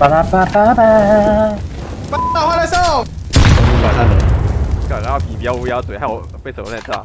巴拉巴巴巴。大花来送！晚上了，干，然后皮不要乌鸦嘴，害我被手在炸。